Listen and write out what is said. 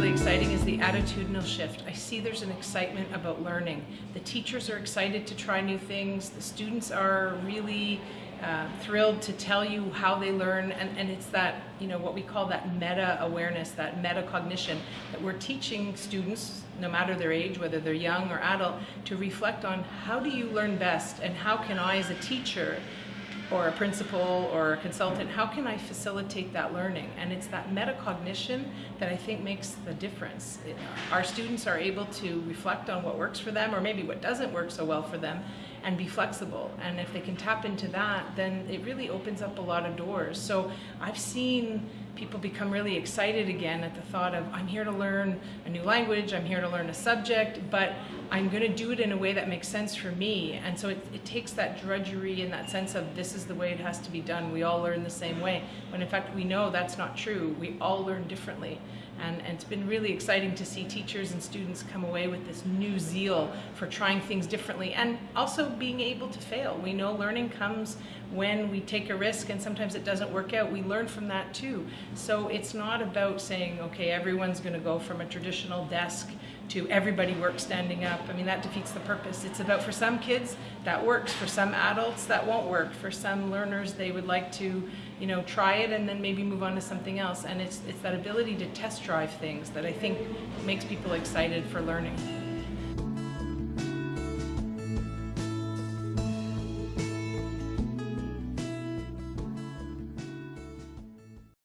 really exciting is the attitudinal shift. I see there's an excitement about learning. The teachers are excited to try new things. The students are really uh, thrilled to tell you how they learn and, and it's that you know what we call that meta awareness that metacognition that we're teaching students no matter their age whether they're young or adult to reflect on how do you learn best and how can I as a teacher or a principal or a consultant, how can I facilitate that learning? And it's that metacognition that I think makes the difference. It, our students are able to reflect on what works for them or maybe what doesn't work so well for them and be flexible. And if they can tap into that, then it really opens up a lot of doors. So I've seen people become really excited again at the thought of, I'm here to learn a new language, I'm here to learn a subject, but I'm going to do it in a way that makes sense for me. And so it, it, takes that drudgery and that sense of this is the way it has to be done. We all learn the same way. When in fact we know that's not true. We all learn differently. And, and it's been really exciting to see teachers and students come away with this new zeal for trying things differently and also being able to fail. We know learning comes when we take a risk and sometimes it doesn't work out. We learn from that too. So it's not about saying, okay, everyone's going to go from a traditional desk to everybody work standing up. I mean, that defeats the purpose. It's about for some kids, that works. For some adults, that won't work. For some learners, they would like to, you know, try it and then maybe move on to something else. And it's, it's that ability to test drive things that I think makes people excited for learning.